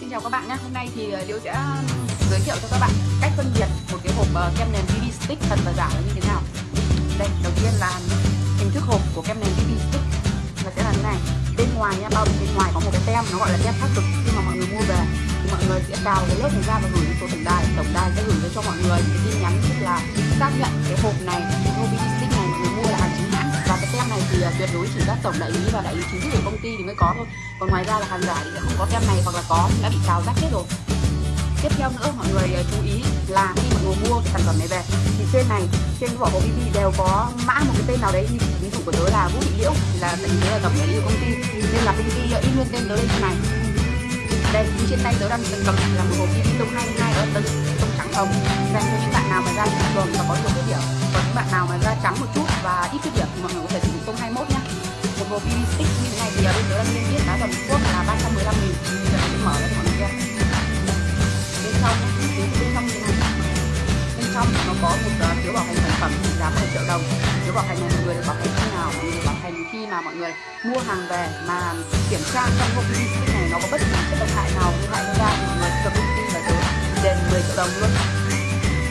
Xin chào các bạn nhé. Hôm nay thì ờ, Liễu sẽ ờ, giới thiệu cho các bạn cách phân biệt một cái hộp ờ, kem nền BB stick thật và giả là như thế nào. Đây, đầu tiên là hình thức hộp của kem nền BB stick nó sẽ là thế này. Bên ngoài nha, bao bì bên ngoài có một cái tem nó gọi là tem xác thực khi mà mọi người mua về thì mọi người sẽ cào cái lớp này ra và gửi đến số tổng đài. Tổng đài sẽ gửi cho mọi người cái tin nhắn tức là xác nhận cái hộp này, tuyệt đối chỉ các tổng đại lý và đại lý chính thức của công ty thì mới có thôi. Còn ngoài ra là hàng giả thì sẽ không có tem này hoặc là có đã bị cào rách hết rồi. Tiếp theo nữa, mọi người à, chú ý là khi mọi người mua cái sản phẩm này về, thì trên này, trên cái vỏ hộp BB đều có mã một cái tên nào đấy, như ví dụ của tớ là Vũ Thị Liễu, là tại vì tớ là tổng đại lý của công ty. Nên là công ty à, in luôn tên tớ lên trên này. Đây, trên tay tớ đang cầm là một hộp BB tông 22 ở tầng tông trắng hồng. Dành cho những bạn nào mà da thường và có nhiều khuyết điểm, còn những bạn nào mà da trắng một chút và ít khuyết điểm thì mọi người có thể sử dụng bên nữa đang niêm yết giá toàn quốc là 315 nghìn. Bây giờ mình mở ra mọi người bên trong bên trong như thế này. Bên trong nó có một uh, phiếu bảo hành sản phẩm trị giá 10 triệu đồng. Phiếu bảo hành này mọi người được bảo hành khi nào mọi người được bảo hành khi mà mọi người mua hàng về mà kiểm tra trong hộp BB stick này nó có bất kỳ chất độc hại nào gây hại cho da thì mọi người được công ty là tớ đền 10 triệu đồng luôn.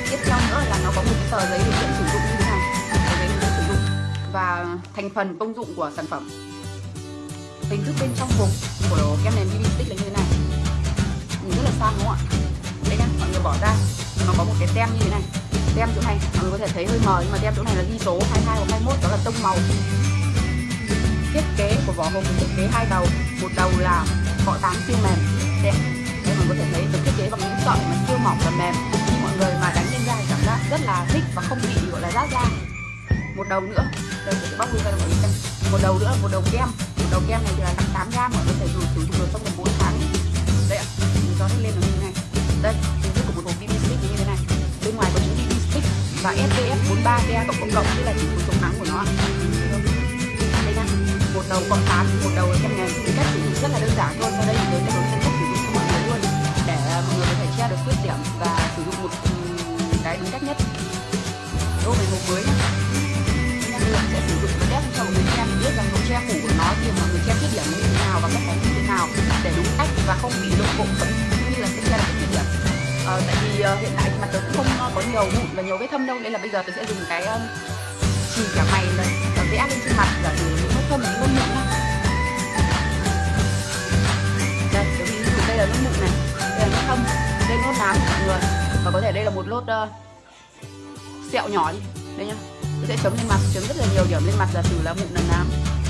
Tiếp theo nữa là nó có một cái tờ giấy điều kiện sử dụng như thế này. Tờ giấy điều kiện sử dụng. Và thành phần công dụng của sản phẩm hình thức bên trong hộp của kem nền BB stick là như thế này. Nhìn rất là sang đúng không ạ? Đây nhá, mọi người bỏ ra. Nó có một cái tem như thế này. Tem chỗ này, mọi người có thể thấy hơi mờ, nhưng mà tem chỗ này là ghi số 22 hoặc 21 đó là tông màu. Thiết kế của vỏ hộp, thiết kế hai đầu. Một đầu là cọ tán siêu mềm. Đẹp. Đây, mọi người có thể thấy được thiết kế bằng những sợi mà siêu mỏng và mềm. Khi mọi người mà đánh lên da thì cảm giác rất là thích và không bị, gọi là rát da. Một đầu nữa. Đây sẽ bóc ra cho mọi người xem. Một đầu nữa là một đầu kem đầu kem này thì là 58 gram mọi người có thể dùng sử dụng được trong vòng 4 tháng. Đây ạ, mình cho nó lên là như thế này. Đây, hình thức của một hộp BB stick như thế này. Bên ngoài có chữ BB stick và SPF 43 PA cộng cộng cộng tức là chỉ số chống nắng của nó đây nha một đầu cộng tán một đầu kem này. Thì cách sử dụng rất là đơn giản thôi, sau đây thì tôi sẽ hướng dẫn cách sử dụng cho mọi người luôn, để ờ, mọi người có thể che được khuyết điểm và sử dụng một cái đúng cách nhất. Đô về hộp mới nhá sẽ sử dụng cái test cho mọi người xem biết rằng độ che phủ của nó thì mọi người che khuyết điểm như thế nào và cách đánh như thế nào để đúng cách và không bị lộ bộ phận cũng như là sẽ che được khuyết điểm à, tại vì uh, hiện tại mặt tớ cũng không có nhiều mụn và nhiều vết thâm đâu nên là bây giờ tớ sẽ dùng cái uh, chỉ cả mày này và vẽ lên trên mặt giả sử những vết thâm những nốt mụn đó. đây tớ ví dụ đây là nốt mụn này đây là nốt thâm đây nốt nám của mọi người và có thể đây là một lốt uh, sẹo nhỏ đi đây nhá tôi sẽ chấm lên mặt chấm rất là nhiều điểm lên mặt là từ là mụn là nám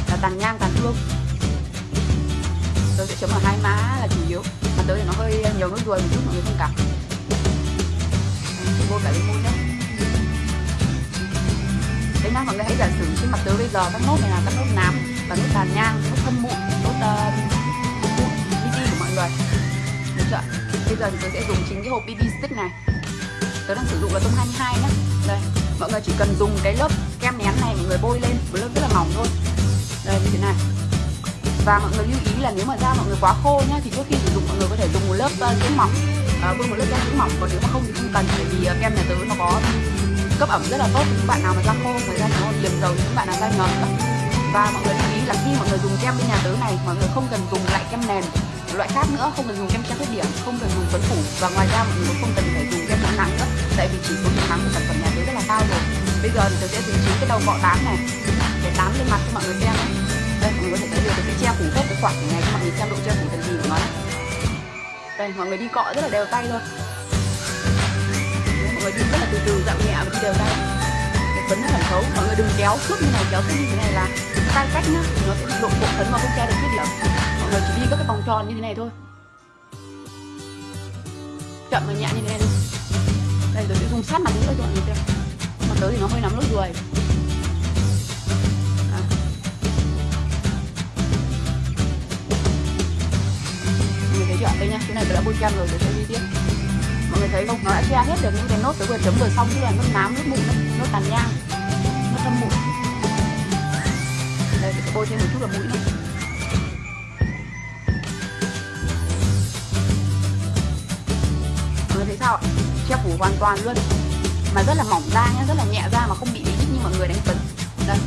là tàn nhang tàn thương. Tôi sẽ chấm ở hai má là chủ yếu mặt tới thì nó hơi nhiều nước ruồi một chút mọi người thông cảm. Vô cả lên môi nhé đấy nhá mọi người hãy giả sử trên mặt tớ bây giờ các nốt này là các nốt nám và nốt tàn nhang nốt thâm mụn nốt ờ, uh, mụn BB của mọi người. Được chưa bây giờ thì tôi sẽ dùng chính cái hộp BB stick này. Tớ đang sử dụng là tông 22 nhá. Đây mọi người chỉ cần dùng cái lớp kem nén này mọi người bôi lên một lớp rất là mỏng thôi. Đây như thế này. Và mọi người lưu ý là nếu mà da mọi người quá khô nhá thì trước khi sử dụng mọi người có thể dùng một lớp uh, dưỡng mỏng. Uh, bôi một lớp kem dưỡng mỏng còn nếu mà không thì không cần bởi vì uh, kem nhà tứ nó có cấp ẩm rất là tốt. Những bạn nào mà da khô người da nó liềm dầu những bạn nào da nhờn và mọi người lưu ý là khi mọi người dùng kem bên nhà tớ này mọi người không cần dùng lại kem nền loại khác nữa không cần dùng kem che khuyết điểm không cần dùng phấn phủ. Và ngoài ra mọi người cũng không cần phải dùng kem chống nắng nữa tại vì chỉ số chống nắng của sản phẩm bây giờ thì tớ sẽ dùng chính cái đầu cọ tán này. Để tán lên mặt cho mọi người xem đấy đây, mọi người có thể thấy được cái treo che phủ hết cái khoảng này cho mọi người xem độ che phủ thần gì của nó đây, mọi người đi cọ rất là đều tay thôi mọi người đi rất là từ từ, dạo nhẹ và đi đều tay. Để phấn nó thẩm thấu. Mọi người đừng kéo suốt như này, kéo suốt như thế này là tay cách nhá. Nó sẽ bị lộ bộ phấn mà không che được khuyết điểm mọi người chỉ đi các cái vòng tròn như thế này thôi. Chậm và nhẹ như thế này thôi. Đây tôi sẽ dùng sát mặt nữa cho mọi người xem tới thì nó hơi nắm nốt ruồi à. mọi người thấy chưa? Đây nha, cái này tôi đã bôi kem rồi tôi sẽ đi tiếp. Mọi người thấy không? Nó đã che hết được những cái nốt tới vừa chấm vừa xong chứ là nốt nám nốt mụn nốt tàn nhang nốt thâm mụn. Đây tôi bôi thêm một chút là mũi nữa. Mọi người thấy sao ạ? Che phủ hoàn toàn luôn mà rất là mỏng da nhá, rất là nhẹ da mà không bị bí như mọi người đánh phấn. Đây.